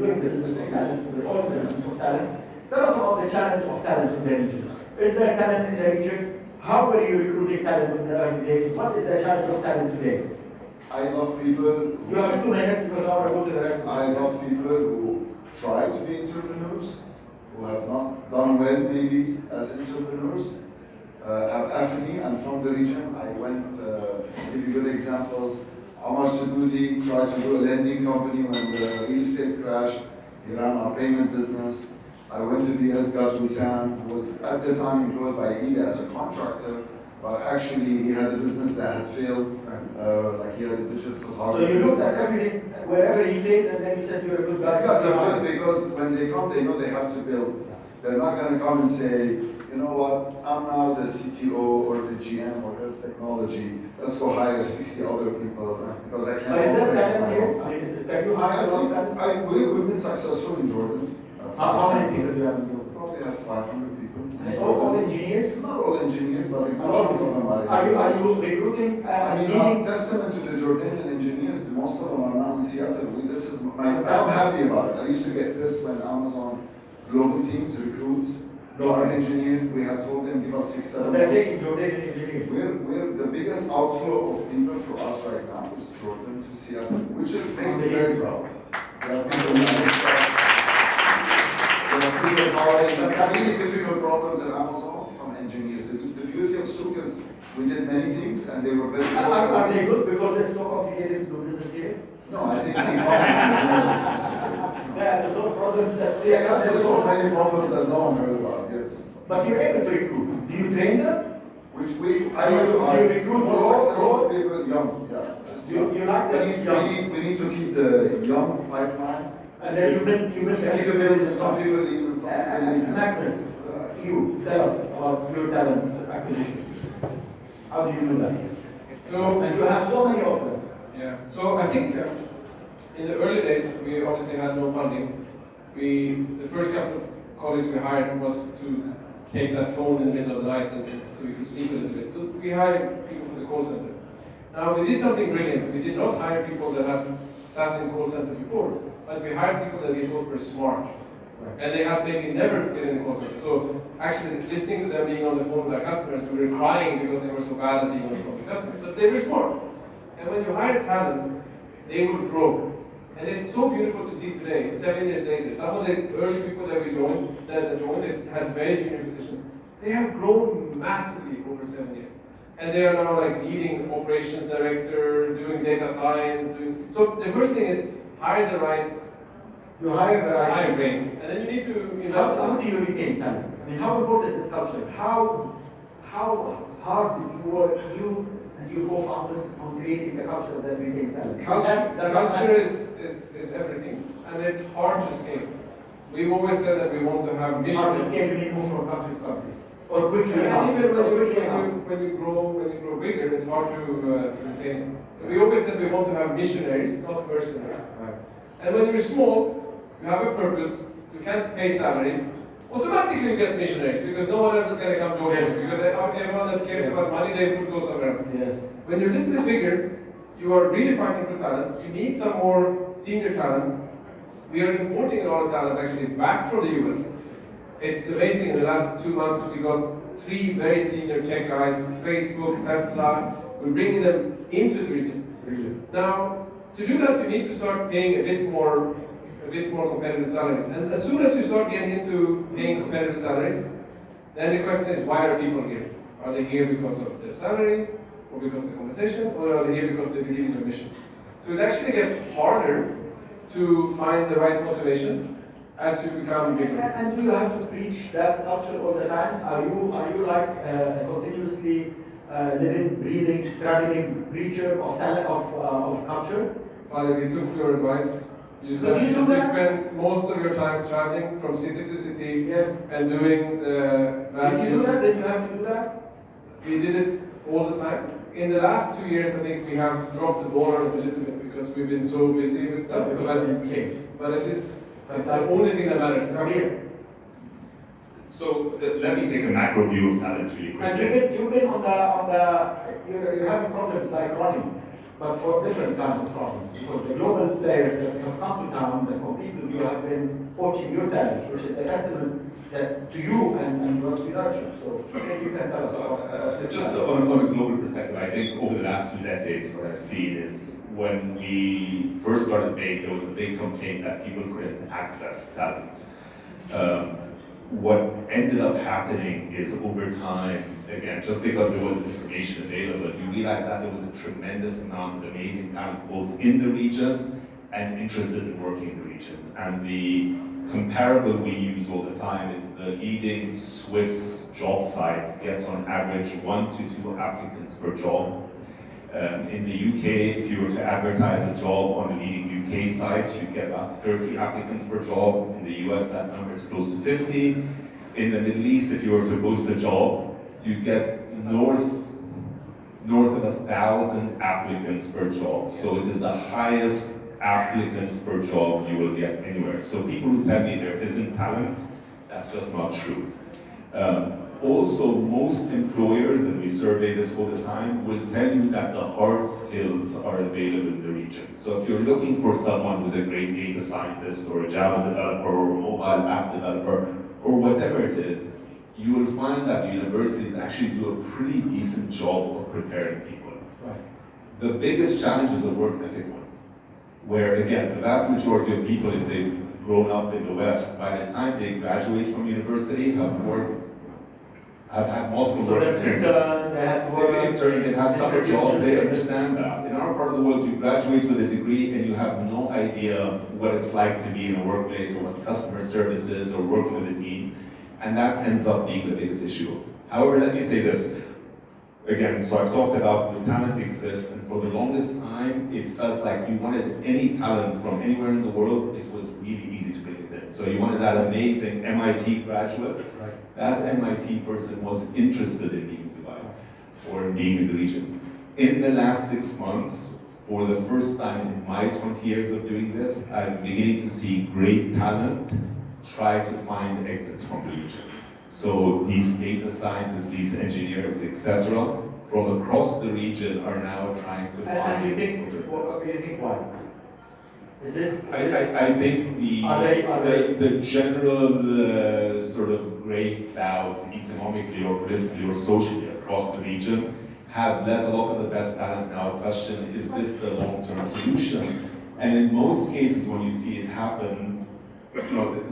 The business of talent. Tell us about the challenge of talent in the region. Is there talent in the region? How are you recruiting talent in the days? What is the challenge of talent today? I love people. You have two minutes because I want to go to the rest. I love people who try to be entrepreneurs, who have not done well maybe as entrepreneurs, uh, have affinity and from the region. I went, uh, give you good examples. Amar Subudi tried to do a lending company when the real estate crashed. He ran our payment business. I went to the Asgard Wissam, who was at the time employed by eBay as a contractor, but actually he had a business that had failed, uh, like he had a digital photography. So you looked at everything, wherever he played, and then you said you're a good guy. These guys are good because when they come, they know they have to build. They're not gonna come and say, you know what, I'm now the CTO or the GM or head of technology. Let's go hire sixty other people because I can't. Is that operate talent my. I mean, is you I hire a lot of think. I, we, we've been successful in Jordan. uh, How, many people do you have in your? Probably have five hundred people. And all engineers? Not all engineers, but a good chunk of them are Are you, are you recruiting I and mean, uh, testament to the Jordanian engineers, most of them are now in Seattle. This is my, I'm happy about it. I used to get this when Amazon global teams recruit our engineers. We have told them, give us six, So seven months. We're, we're, the biggest outflow of people for us right now is Jordan to Seattle, which is, makes me very proud. There are people who are really difficult problems at Amazon from engineers. The, the beauty of Souq is we did many things and they were very Are, are they good because it's so complicated to do business here? No, I think the They have to problems that They have to solve many problems that no one heard about. But you're able to recruit. Do you train them? Which we, I Do like you- to do hire you recruit most raw- successful raw? people, young, yeah. just You- young. you like We need, young? we need, we need to keep the young pipeline. And then you build, you build. We need to build some people leave and some Uh, people uh, leave. Magnus, uh, you, tell us about your talent acquisition. How do you do that? So, And you have so many of them. Yeah, so I think uh, in the early days, we obviously had no funding. We, the first couple of colleagues we hired was to take that phone in the middle of the night and so we could sleep a little bit. So we hired people for the call center. Now we did something brilliant. We did not hire people that had sat in call centers before, but we hired people that we thought were smart. And they had maybe never been in a call center. So actually listening to them being on the phone with our customers, we were crying because they were so bad at being on the phone with customers. But they were smart. And when you hire talent, they will grow. And it's so beautiful to see today, seven years later, some of the early people that we joined, that joined, that had very junior positions, they have grown massively over seven years. And they are now like leading operations director, doing data science, doing, so the first thing is hire the right, You hire the right. hire brains. And then you need to invest. How, how do you retain talent? I mean, how important is culture? How, how hard did you work, you and your co-founders, on creating the culture that retains talent? Culture, that's culture is, is, is everything, and it's hard to scale. We've always said that we want to have mission. Hard to scale, you move from country to country. Or quickly And even when you, when you, when you grow, when you grow bigger, it's hard to, uh, to retain. So we always said we want to have missionaries, not mercenaries. Right. And when you're small, you have a purpose, you can't pay salaries, automatically you get missionaries, because no one else is gonna come join us, because everyone that cares about money, they would go somewhere else. Yes. When you're little bigger, you are really fighting for talent. You need some more senior talent. We are importing a lot of talent actually back from the US. It's amazing. In the last two months, we got three very senior tech guys, Facebook, Tesla. We're bringing them into the region. Now, to do that, you need to start paying a bit more, a bit more competitive salaries. And as soon as you start getting into paying competitive salaries, then the question is, why are people here? Are they here because of their salary, or because of the compensation, or are they here because they believe in your mission? So it actually gets harder to find the right motivation as you become bigger. and do you have to preach that culture all the time? Are you, are you like uh, a continuously uh, living, breathing, traveling preacher of talent, of, uh, of culture? Father, we took your advice. You said you you do that? spend most of your time traveling from city to city Yes. and doing the Did you do that? Did you have to do that? We did it all the time. In the last two years, I think we have dropped the ball a little bit because we've been so busy with stuff. Because But, it but it is, it's the only thing that matters. From here. So uh, let me take a macro view of talent really And you've been, you've been on the, on the, you're, you're having problems like running, but for different kinds of problems. Because the global players that have come to town the compete with you have been forging your talent, which is a testament that to you and, and what we nurture. So maybe you can tell us about. uh, just on, on a global perspective, I think over the last two decades, what I've seen is when we first started Make, there was a big complaint that people couldn't access talent. Um, what ended up happening is over time, again, just because there was information available, you realized that there was a tremendous amount of amazing talent both in the region and interested in working in the region. And the comparable we use all the time is the leading Swiss job site gets on average one to two applicants per job. Um, in the UK, if you were to advertise a job on a leading UK site, you get about 30 applicants per job. In the US, that number is close to 50. In the Middle East, if you were to post a job, you get north north of a thousand applicants per job. So it is the highest applicants per job you will get anywhere. So people who tell me there isn't talent, that's just not true. Um, also, most employers, and we survey this all the time, will tell you that the hard skills are available in the region. So if you're looking for someone who's a great data scientist or a Java developer or a mobile app developer or whatever it is, you will find that universities actually do a pretty decent job of preparing people. Right. The biggest challenge is the work ethic one. where again, the vast majority of people, if they've grown up in the West, by the time they graduate from university, have worked, have had multiple So work experiences. intern, they have to work. They've interned, they've had summer jobs, they understand that. In our part of the world, you graduate with a degree and you have no idea what it's like to be in a workplace or what customer service is or working with a team. And that ends up being the biggest issue. However, let me say this. Again, so I've talked about the talent exists, and for the longest time, it felt like you wanted any talent from anywhere in the world, it was really easy to bring it in. So you wanted that amazing MIT graduate, Right. That MIT person was interested in being in Dubai or being in the region. In the last six months, for the first time in my 20 years of doing this, I'm beginning to see great talent try to find exits from the region. So these data scientists, these engineers, etc., from across the region are now trying to And, find. and you think, what, you think why? Is this? I, I, I think the, they- the, the general uh, sort of gray clouds economically or politically or socially across the region have led a lot of the best talent now question, is this the long-term solution? And in most cases, when you see it happen, you know,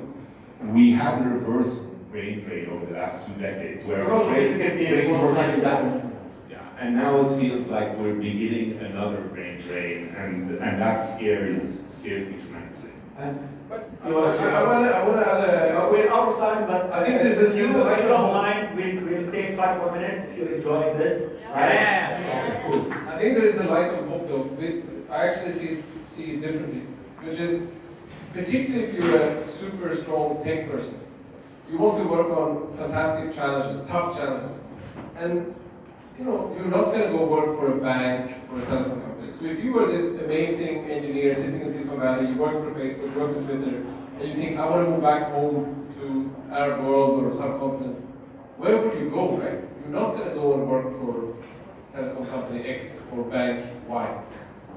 we had a reverse brain drain over the last two decades where brains- brains were like that. Yeah, and now it feels like we're beginning another brain drain, and, and that scares, scares me tremendously. And But I You wanna I wanna, I wanna add Uh, a, We're out of time, but. I think there's a- If you, there's a- if you don't mind, we'll, we'll take five more minutes if you're enjoying this. right? Yeah. Cool. I think there is a light of hope though. We, I actually see, see it differently, which is particularly if you're a super strong tech person, you want to work on fantastic challenges, tough challenges. And you know, you're not gonna go work for a bank or a telecom company. So if you were this amazing engineer sitting in Silicon Valley, you work for Facebook, you work for Twitter, and you think, I want to go back home to Arab world or subcontinent, where would you go, right? You're not gonna go and work for telecom company X or bank Y.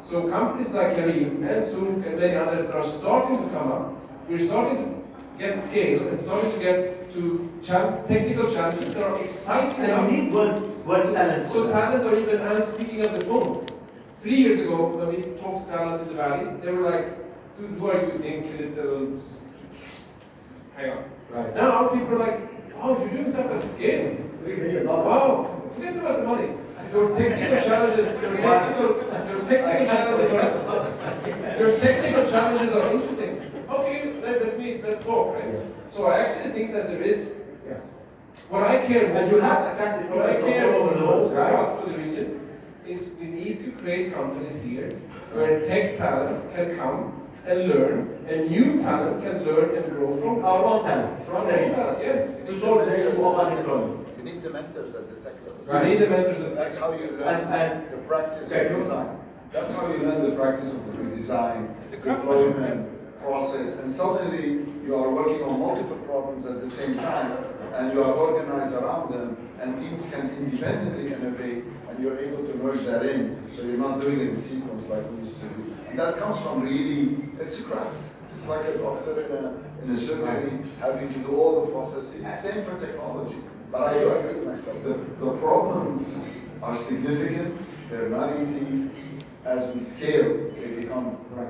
So companies like Careem and Souq and many others that are starting to come up, we're starting to get scale and starting to get to technical challenges that are exciting enough. And you need world, world talent. So talent or even us speaking up the phone. Three years ago, when we talked to talent in the valley, they were like, dude, who are you think little hang on. Right. Now our people are like, wow, you're doing stuff at scale. Three million dollars. Wow, forget about the money. Your technical challenges, your technical, your technical challenges are, your technical challenges are interesting. Okay, let, let me, let's talk, right? So I actually think that there is, Yeah. what I care And most you have attracted what I care all over the world, most right? about for the region is we need to create companies here where tech talent can come and learn, and new talent can learn and grow from Our own talent, from the New talent, yes. To solve the issue of unemployment. You need the mentors at the tech level. You need the mentors of That's how you learn and the practice Okay, of design. That's how you learn the practice of the design, It's a craftsmanship, deployment, process, and suddenly you are working on multiple problems at the same time, and you are organized around them, and teams can independently innovate, and you're able to merge that in, so you're not doing it in sequence like we used to do. And that comes from really, it's a craft. It's like a doctor in a, in a surgery having to do all the processes. Same for technology. But I do agree, the, the problems are significant, they're not easy. As we scale, they become Right.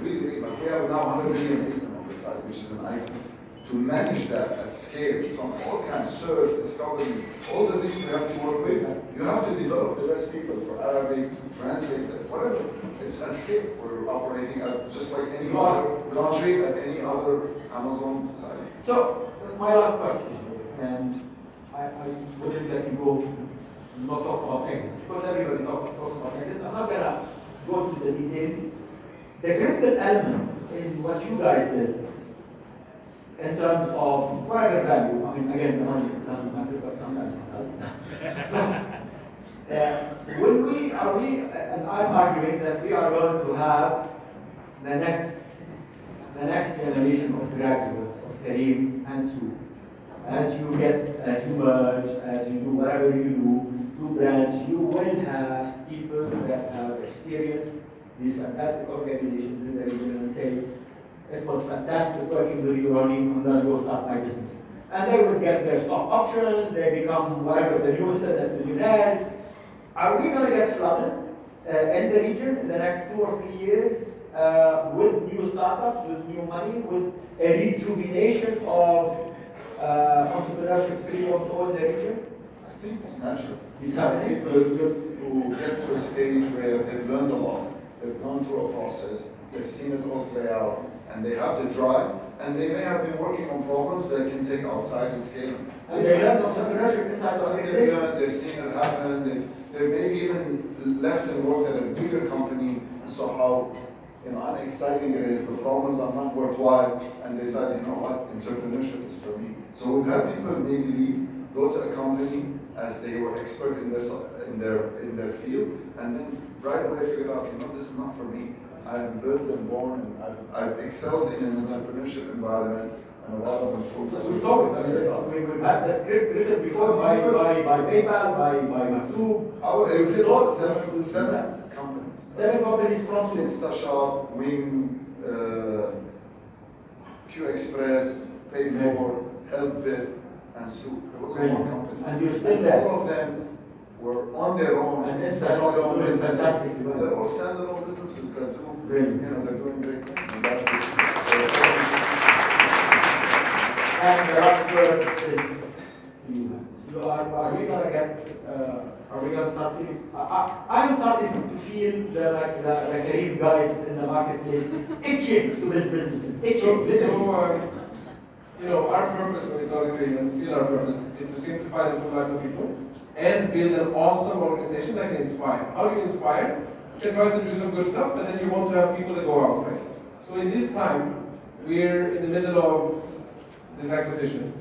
really, really, like we have now 100 million ASIN on the site, which is an item. To manage that at scale from all kinds, of search, discovery, all the things you have to work with, you have to develop the best people for Arabic, to translate that, whatever. It's at scale. We're operating at just like any other country, at any other Amazon site. So, my last question, and I, I wouldn't let you go, not talk about exits, because everybody talks, about exits. I'm not gonna go to the details. The critical element in what you guys did, in terms of whatever value, I mean, again, money doesn't matter, but sometimes it does. Uh, Will we, are we, and I'm arguing that we are going to have the next, the next generation of graduates of Careem and Souq. As you get, as you merge, as you do whatever you do, branch, you will have people that have experienced these fantastic organizations in the region and say, it was fantastic working with you, Ronnie, I'm gonna go start my business. And they would get their stock options, they become whatever, the new internet millionaires. Are we gonna get flooded uh, in the region in the next two or three years uh, with new startups, with new money, with a rejuvenation of uh, entrepreneurship field all the region? I think it's natural. You have people who get to a stage where they've learned a lot, they've gone through a process, they've seen it all play out, and they have the drive, and they may have been working on problems that can take outside and scale them. And they learn entrepreneurship inside the They've organization. learned, they've seen it happen, they've, they've maybe even left and worked at a bigger company, and saw how, you know, unexciting it is, the problems are not worthwhile, and they said, you know what, entrepreneurship is for me. So we've had people maybe leave, go to a company as they were expert in their, in their, in their field, and then right away figured out, you know, this is not for me. I'm built and born, and I've, I've excelled in an entrepreneurship environment, and a lot of them chose. We saw it, I mean, we- had the script written before by, by, by PayPal, by, by Maktoob. Our exit was seven, seven companies. Seven companies from. InstaShop, Wing, uh, Q Express, PayFort, Helpbit, and Souq. It was one company. And you're still there. All of them were on their own, And standalone doing businesses. fantastically well. They're all standalone businesses that do, Really. you know, they're doing great things. And that's the, And the last word is to you. So are, are we gonna get, uh, are we gonna start feeling, I, I, I'm starting to feel the, like, the, the Careem guys in the marketplace itching to build businesses, itching, So, so um, you know, our purpose we started and still our purpose, is to simplify the lives of people and build an awesome organization that can inspire. How do you inspire? You try to do some good stuff, but then you want to have people that go out, right? So in this time, we're in the middle of this acquisition.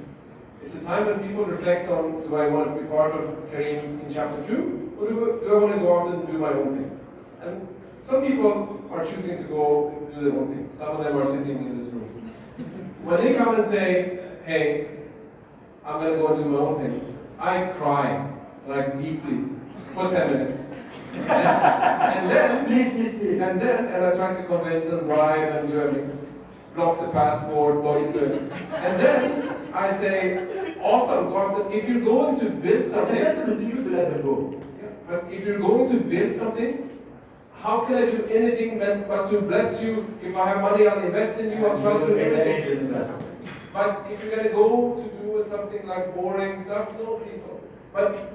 It's a time when people reflect on, do I want to be part of Careem in chapter two, or do, do I want to go out and do my own thing? And some people are choosing to go do their own thing. Some of them are sitting in this room. When they come and say, hey, I'm gonna go do my own thing, I cry, like deeply, for 10 minutes. and, and then, and then, and I try to convince and bribe and do everything. Block the passport, block it. And then I say, awesome, God, if you're going to build something, to you let them go. yeah, But if you're going to build something, how can I do anything but, but to bless you? If I have money, I'll invest in you, I'll try to do anything. But if you're gonna go to do something like boring stuff, no, please don't. But,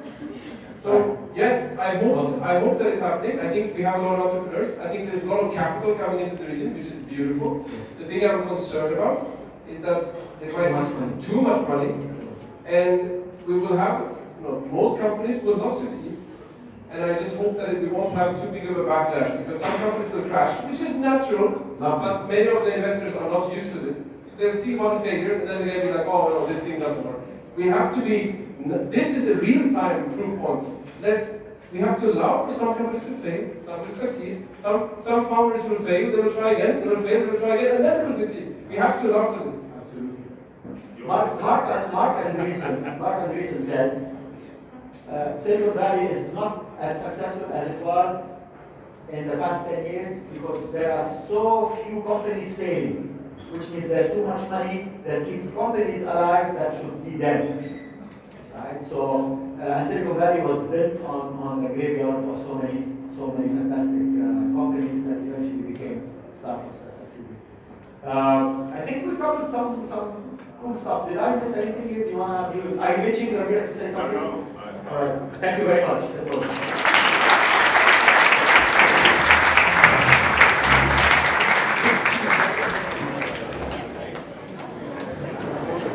so, yes, I hope, I hope that it's happening. I think we have a lot of entrepreneurs. I think there's a lot of capital coming into the region, which is beautiful. The thing I'm concerned about is that there might Too much money. be too much money, and we will have, you know, most companies will not succeed. And I just hope that we won't have too big of a backlash, because some companies will crash, which is natural, but many of the investors are not used to this. So they'll see one failure, and then they'll be like, oh no, this thing doesn't work. We have to be, this is the real-time proof point. Let's, we have to allow for some companies to fail, some will succeed, some, some founders will fail, they will try again, they will fail, they will try again, and then they will succeed. We have to allow for this. Absolutely. Mark, Mark, Marc Andreessen, Marc Andreessen says, uh, Silicon Valley is not as successful as it was in the past 10 years because there are so few companies failing, which means there's too much money that keeps companies alive that should be dead. Right? So, uh, Silicon Valley was built on, on the graveyard of so many, so many fantastic uh, companies that eventually became startups that succeeded. Uh, I think we covered some, some cool stuff. Did I miss anything here? Do you do, are you reaching, you to say something? All right, thank you very much.